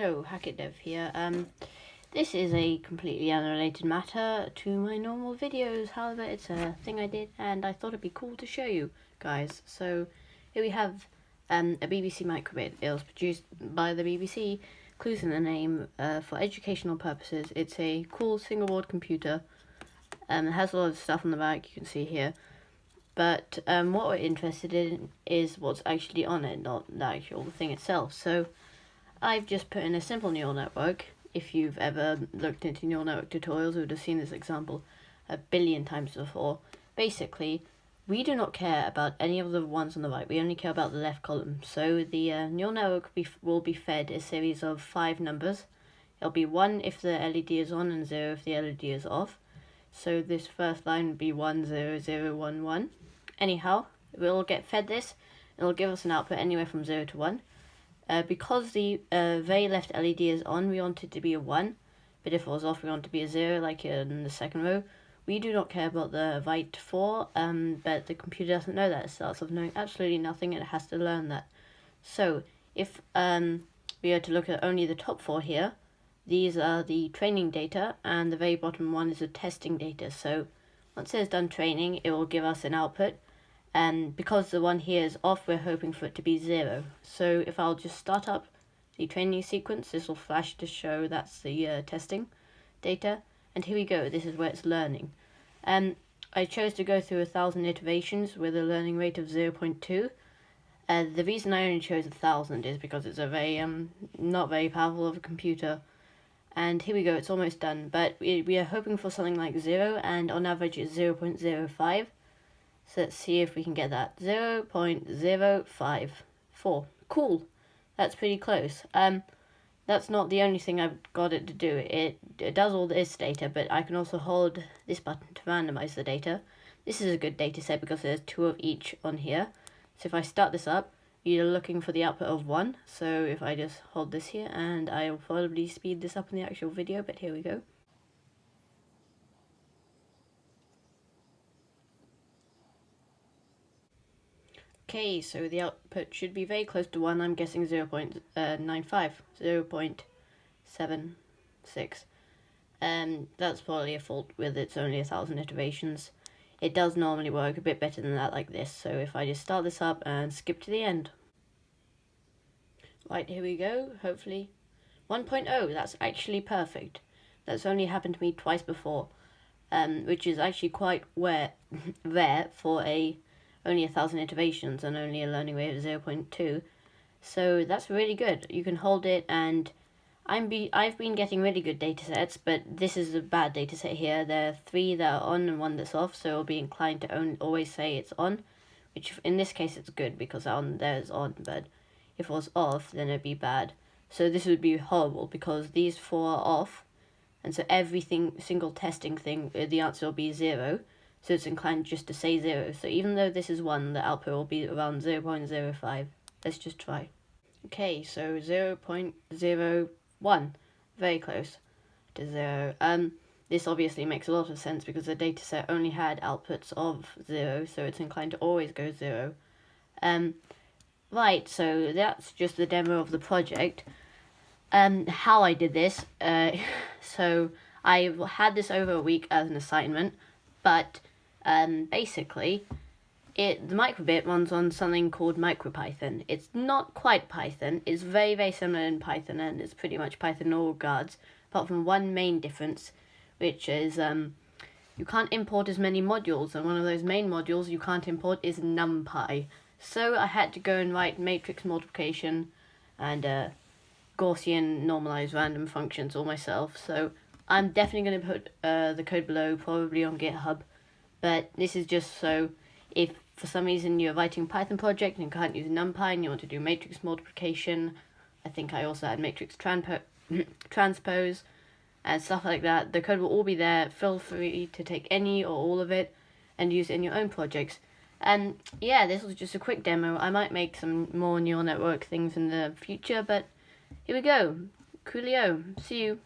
Hello, Hackett Dev here. Um, this is a completely unrelated matter to my normal videos. However, it's a thing I did, and I thought it'd be cool to show you guys. So here we have um, a BBC microbit. It was produced by the BBC. Clues in the name uh, for educational purposes. It's a cool single board computer. Um, it has a lot of stuff on the back. You can see here. But um, what we're interested in is what's actually on it, not the actual thing itself. So I've just put in a simple neural network. If you've ever looked into neural network tutorials, you would have seen this example a billion times before. Basically, we do not care about any of the ones on the right. We only care about the left column. So the uh, neural network be, will be fed a series of five numbers. It'll be 1 if the LED is on and 0 if the LED is off. So this first line would be 10011. Anyhow, we'll get fed this. It'll give us an output anywhere from 0 to 1. Uh, because the uh, very left LED is on, we want it to be a 1, but if it was off, we want it to be a 0, like in the second row. We do not care about the right 4, um, but the computer doesn't know that. It starts off knowing absolutely nothing, and it has to learn that. So, if um, we are to look at only the top 4 here, these are the training data, and the very bottom one is the testing data. So, once it has done training, it will give us an output, and because the one here is off we're hoping for it to be zero. So if I'll just start up the training sequence this will flash to show that's the uh, testing data. And here we go this is where it's learning. Um, I chose to go through a thousand iterations with a learning rate of 0.2 uh, the reason I only chose a thousand is because it's a very um not very powerful of a computer. And here we go it's almost done. But we, we are hoping for something like zero and on average it's 0.05 so let's see if we can get that. 0 0.054. Cool. That's pretty close. Um, that's not the only thing I've got it to do. It, it does all this data, but I can also hold this button to randomize the data. This is a good data set because there's two of each on here. So if I start this up, you're looking for the output of 1. So if I just hold this here, and I will probably speed this up in the actual video, but here we go. Okay, so the output should be very close to 1. I'm guessing 0 0.95, 0 0.76. Um, that's probably a fault with it's only a thousand iterations. It does normally work a bit better than that like this, so if I just start this up and skip to the end. Right, here we go, hopefully. 1.0, that's actually perfect. That's only happened to me twice before, um, which is actually quite rare, rare for a only a thousand iterations and only a learning rate of 0.2. So that's really good. You can hold it and I'm be I've been getting really good data sets, but this is a bad data set here. There are three that are on and one that's off, so I'll be inclined to own, always say it's on, which in this case it's good because on there is on, but if it was off, then it'd be bad. So this would be horrible because these four are off, and so everything single testing thing, uh, the answer will be zero so it's inclined just to say 0. So even though this is 1, the output will be around 0 0.05. Let's just try. Okay, so 0 0.01, very close to 0. Um, this obviously makes a lot of sense because the dataset only had outputs of 0, so it's inclined to always go 0. Um, right, so that's just the demo of the project. Um, how I did this, uh, so I had this over a week as an assignment, but um, basically, it the microbit runs on something called MicroPython. It's not quite Python. It's very, very similar in Python, and it's pretty much Python in all regards, apart from one main difference, which is um, you can't import as many modules, and one of those main modules you can't import is NumPy. So I had to go and write matrix multiplication and uh, Gaussian normalized random functions all myself. So I'm definitely going to put uh, the code below, probably on GitHub. But this is just so if for some reason you're writing a Python project and can't use NumPy and you want to do matrix multiplication, I think I also had matrix transpose and stuff like that. The code will all be there. Feel free to take any or all of it and use it in your own projects. And yeah, this was just a quick demo. I might make some more neural network things in the future, but here we go. Coolio. See you.